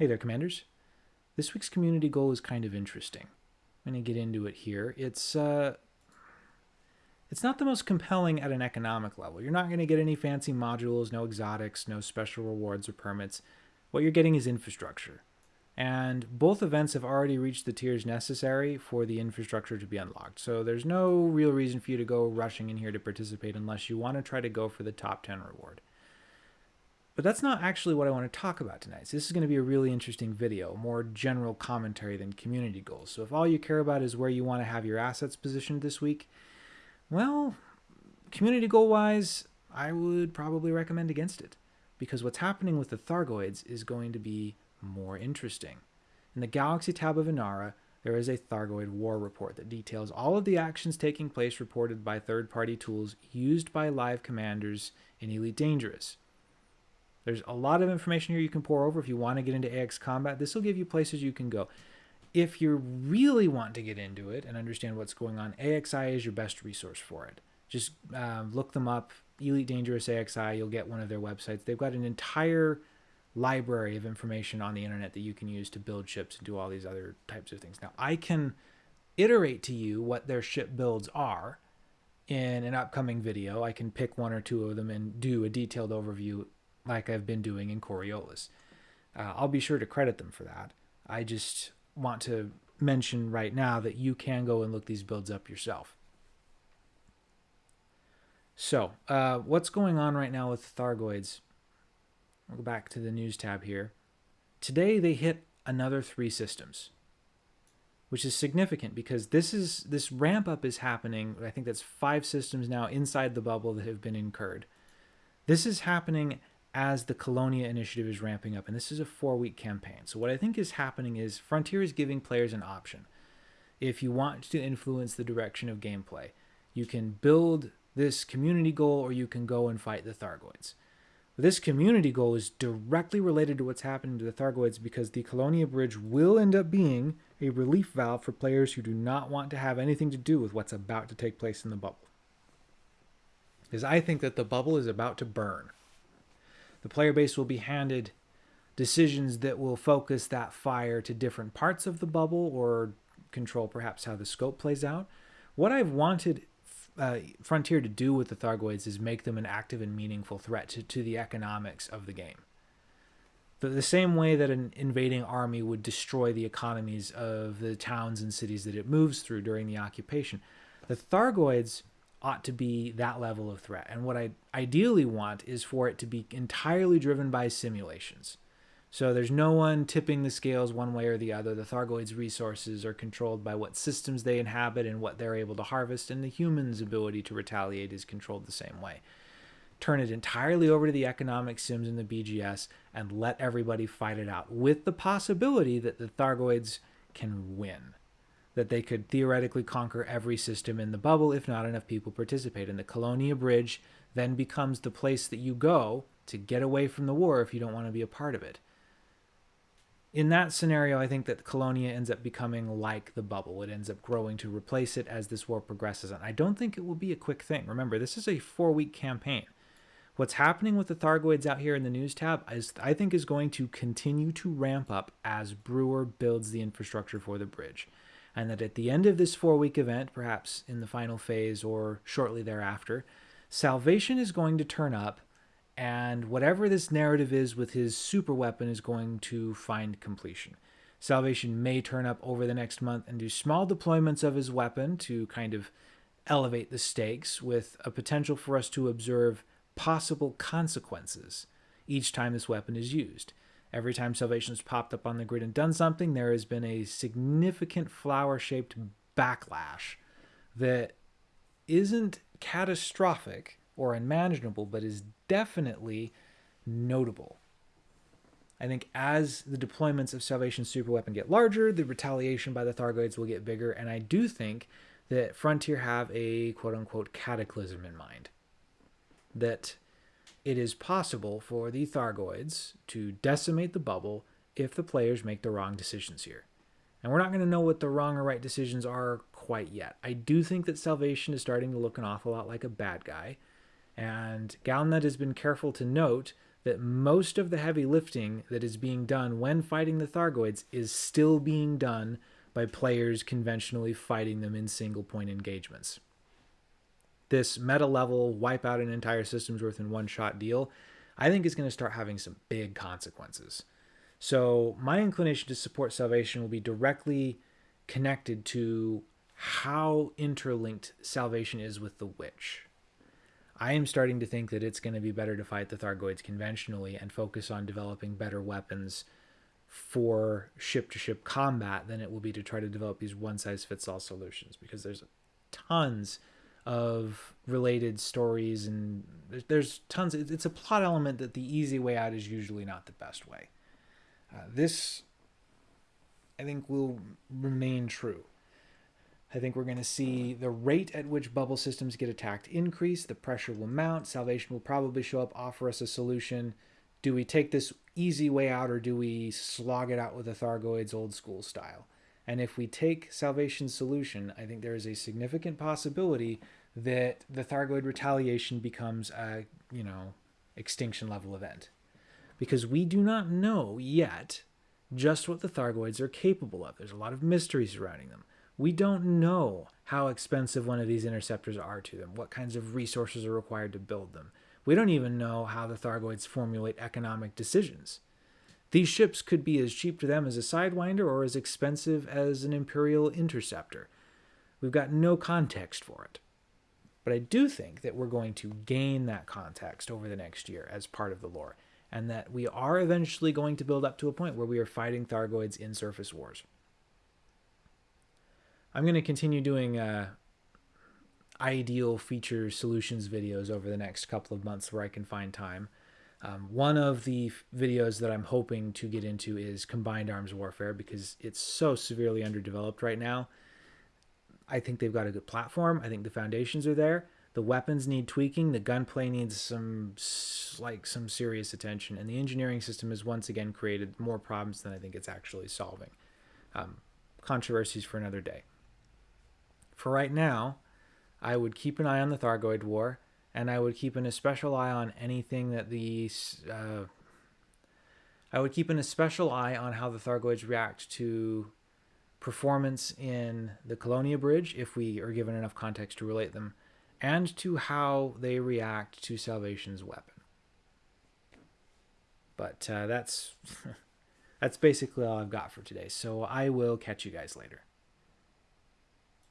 Hey there, Commanders. This week's community goal is kind of interesting. I'm going to get into it here. It's uh, it's not the most compelling at an economic level. You're not going to get any fancy modules, no exotics, no special rewards or permits. What you're getting is infrastructure. And both events have already reached the tiers necessary for the infrastructure to be unlocked. So there's no real reason for you to go rushing in here to participate unless you want to try to go for the top 10 reward. But that's not actually what I want to talk about tonight. So this is going to be a really interesting video, more general commentary than community goals. So if all you care about is where you want to have your assets positioned this week, well, community goal wise, I would probably recommend against it. Because what's happening with the Thargoids is going to be more interesting. In the Galaxy tab of Inara, there is a Thargoid war report that details all of the actions taking place reported by third-party tools used by live commanders in Elite Dangerous. There's a lot of information here you can pour over if you want to get into AX combat. This will give you places you can go. If you really want to get into it and understand what's going on, AXI is your best resource for it. Just um, look them up, Elite Dangerous AXI, you'll get one of their websites. They've got an entire library of information on the internet that you can use to build ships and do all these other types of things. Now, I can iterate to you what their ship builds are in an upcoming video. I can pick one or two of them and do a detailed overview like I've been doing in Coriolis. Uh, I'll be sure to credit them for that. I just want to mention right now that you can go and look these builds up yourself. So, uh, what's going on right now with Thargoids? We'll go back to the news tab here. Today they hit another three systems, which is significant because this is this ramp up is happening. I think that's five systems now inside the bubble that have been incurred. This is happening as the Colonia initiative is ramping up, and this is a four week campaign. So, what I think is happening is Frontier is giving players an option. If you want to influence the direction of gameplay, you can build this community goal or you can go and fight the Thargoids. This community goal is directly related to what's happening to the Thargoids because the Colonia Bridge will end up being a relief valve for players who do not want to have anything to do with what's about to take place in the bubble. Because I think that the bubble is about to burn the player base will be handed decisions that will focus that fire to different parts of the bubble or control perhaps how the scope plays out. What I've wanted uh, Frontier to do with the Thargoids is make them an active and meaningful threat to, to the economics of the game. The, the same way that an invading army would destroy the economies of the towns and cities that it moves through during the occupation, the Thargoids ought to be that level of threat. And what I ideally want is for it to be entirely driven by simulations. So there's no one tipping the scales one way or the other. The Thargoids' resources are controlled by what systems they inhabit and what they're able to harvest, and the human's ability to retaliate is controlled the same way. Turn it entirely over to the economic sims in the BGS and let everybody fight it out, with the possibility that the Thargoids can win that they could theoretically conquer every system in the bubble if not enough people participate. And the Colonia Bridge then becomes the place that you go to get away from the war if you don't want to be a part of it. In that scenario, I think that Colonia ends up becoming like the bubble. It ends up growing to replace it as this war progresses. And I don't think it will be a quick thing. Remember, this is a four week campaign. What's happening with the Thargoids out here in the news tab is I think is going to continue to ramp up as Brewer builds the infrastructure for the bridge and that at the end of this four week event, perhaps in the final phase or shortly thereafter, salvation is going to turn up, and whatever this narrative is with his super weapon is going to find completion. Salvation may turn up over the next month and do small deployments of his weapon to kind of elevate the stakes with a potential for us to observe possible consequences each time this weapon is used. Every time Salvation's popped up on the grid and done something, there has been a significant flower shaped backlash that isn't catastrophic or unmanageable, but is definitely notable. I think as the deployments of Salvation's superweapon get larger, the retaliation by the Thargoids will get bigger, and I do think that Frontier have a quote unquote cataclysm in mind. That it is possible for the Thargoids to decimate the bubble if the players make the wrong decisions here. And we're not going to know what the wrong or right decisions are quite yet. I do think that Salvation is starting to look an awful lot like a bad guy. And Galnet has been careful to note that most of the heavy lifting that is being done when fighting the Thargoids is still being done by players conventionally fighting them in single point engagements. This meta level wipe out an entire system's worth in one shot deal, I think is going to start having some big consequences. So, my inclination to support salvation will be directly connected to how interlinked salvation is with the witch. I am starting to think that it's going to be better to fight the Thargoids conventionally and focus on developing better weapons for ship to ship combat than it will be to try to develop these one size fits all solutions because there's tons of related stories and there's tons it's a plot element that the easy way out is usually not the best way uh, this i think will remain true I think we're going to see the rate at which bubble systems get attacked increase. The pressure will mount. Salvation will probably show up, offer us a solution. Do we take this easy way out or do we slog it out with the Thargoids old school style? And if we take Salvation's solution, I think there is a significant possibility that the Thargoid retaliation becomes a, you know, extinction level event. Because we do not know yet just what the Thargoids are capable of. There's a lot of mystery surrounding them we don't know how expensive one of these interceptors are to them, what kinds of resources are required to build them. We don't even know how the Thargoids formulate economic decisions. These ships could be as cheap to them as a Sidewinder or as expensive as an Imperial interceptor. We've got no context for it. But I do think that we're going to gain that context over the next year as part of the lore, and that we are eventually going to build up to a point where we are fighting Thargoids in surface wars. I'm going to continue doing uh, ideal feature solutions videos over the next couple of months where I can find time. Um, one of the videos that I'm hoping to get into is combined arms warfare because it's so severely underdeveloped right now. I think they've got a good platform. I think the foundations are there. The weapons need tweaking. The gunplay needs some like some serious attention, and the engineering system has once again created more problems than I think it's actually solving. Um, controversies for another day for right now, I would keep an eye on the Thargoid War, and I would keep an especial eye on anything that the. Uh, I would keep an especial eye on how the Thargoids react to performance in the Colonia Bridge, if we are given enough context to relate them, and to how they react to Salvation's weapon. But uh, that's that's basically all I've got for today. So I will catch you guys later.